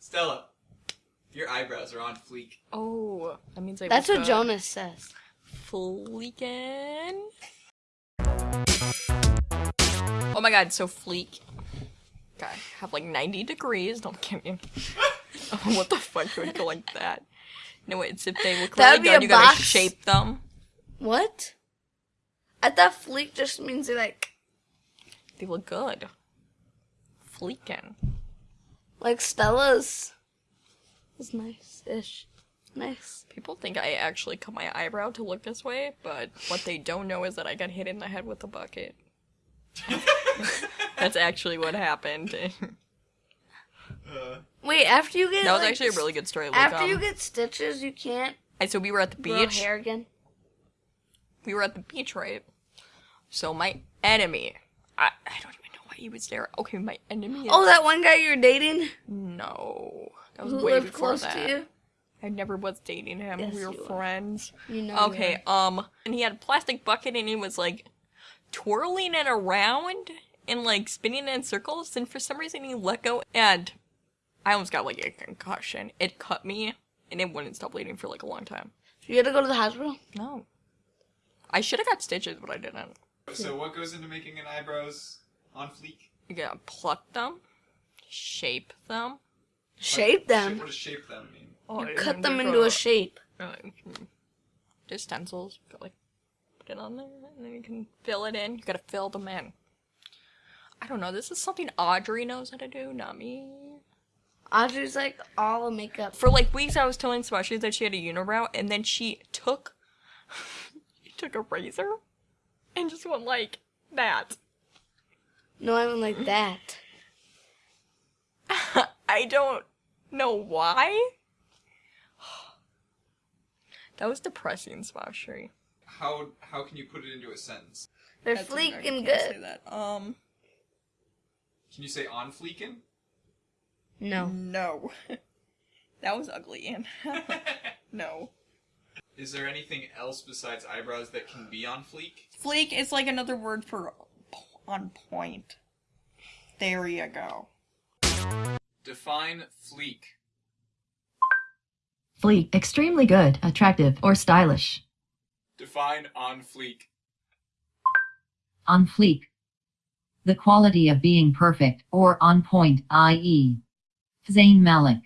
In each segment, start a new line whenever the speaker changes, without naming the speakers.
Stella, your eyebrows are on fleek.
Oh, that means I.
That's what
good.
Jonas says.
Fleekin. Oh my god, so fleek. God, have like 90 degrees. Don't give me. oh, what the fuck would go like that? No, it's if they look
That
really
would be
good,
a
you gotta shape them.
What? Uh, I thought fleek just means they like
They look good. Fleekin.
Like Stella's is nice-ish. Nice.
People think I actually cut my eyebrow to look this way, but what they don't know is that I got hit in the head with a bucket. That's actually what happened.
Uh,
Wait, after you get
that was
like,
actually a really good story. Like,
After you
um,
get stitches, you can't
I- so we were at the beach.
hair again.
we were at the beach, right? So my enemy, I, I don't even know why he was there. Okay, my enemy. Is,
Oh, that one guy you were dating
no, that was
who
way
lived
before
close
that.
to you.
I never was dating him.
Yes,
we were
you were.
friends.
You know. you
Okay, um, and he had a plastic bucket and he was like twirling it around and like spinning it in circles. And for some reason, he let go and I almost got like a concussion. It cut me and it wouldn't stop bleeding for like a long time.
were. You had to go to the hospital.
No, I should have got stitches, but I didn't.
so what goes into making an eyebrows on fleek?
You gotta pluck them, shape them.
Shape them.
What does shape them mean?
Oh,
You cut them into a shape.
Uh, Just stencils. Got, like put it on there, and then you can fill it in. You gotta fill them in. I don't know. This is something Audrey knows how to do, not me.
Audrey's like all the makeup.
For like weeks, I was telling Swashi that she had a unibrow, and then she took, she took a razor, and just went like that.
No, I mean like that.
I don't know why. That was depressing, Swashi.
How how can you put it into a sentence?
They're
That's
fleek
okay,
and
say
good.
that. Um,
Can you say on fleekin?
No.
no, that was ugly, and no.
Is there anything else besides eyebrows that can be on fleek?
Fleek is like another word for on point. There you go.
Define fleek.
Fleek, extremely good, attractive, or stylish.
Define on fleek.
On fleek. The quality of being perfect, or on point, i.e. Zayn Malik.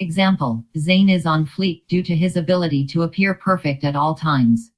Example, Zayn is on fleek due to his ability to appear perfect at all times.